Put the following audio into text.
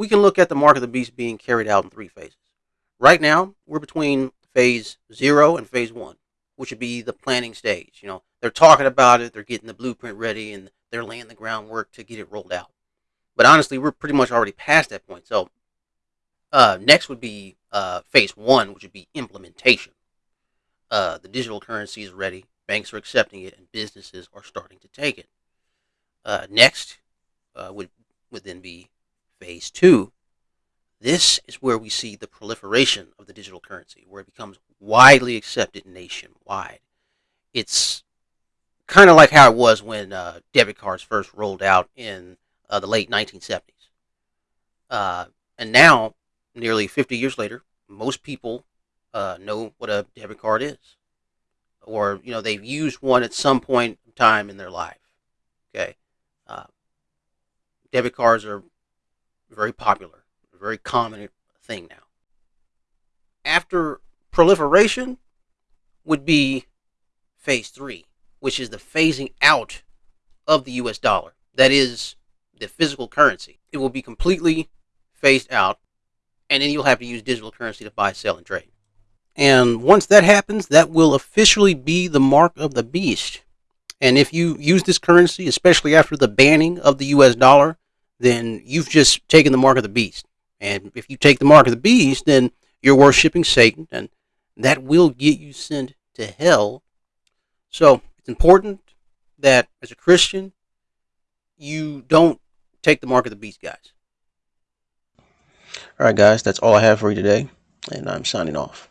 we can look at the mark of the beast being carried out in three phases. Right now, we're between phase zero and phase one, which would be the planning stage. You know, they're talking about it, they're getting the blueprint ready, and they're laying the groundwork to get it rolled out. But honestly, we're pretty much already past that point. So uh, next would be uh, phase one, which would be implementation. Uh, the digital currency is ready, banks are accepting it, and businesses are starting to take it. Uh, next uh, would would then be phase two. This is where we see the proliferation of the digital currency, where it becomes widely accepted nationwide. It's kind of like how it was when uh, debit cards first rolled out in uh, the late 1970s. Uh, and now, nearly 50 years later, most people uh, know what a debit card is, or you know they've used one at some point in time in their life. Okay, uh, debit cards are very popular, very common thing now. After proliferation would be phase three, which is the phasing out of the US dollar. That is the physical currency. It will be completely phased out, and then you'll have to use digital currency to buy, sell, and trade. And once that happens, that will officially be the mark of the beast. And if you use this currency, especially after the banning of the US dollar, then you've just taken the mark of the beast. And if you take the mark of the beast, then you're worshiping Satan, and that will get you sent to hell. So it's important that as a Christian, you don't take the mark of the beast, guys. All right, guys, that's all I have for you today, and I'm signing off.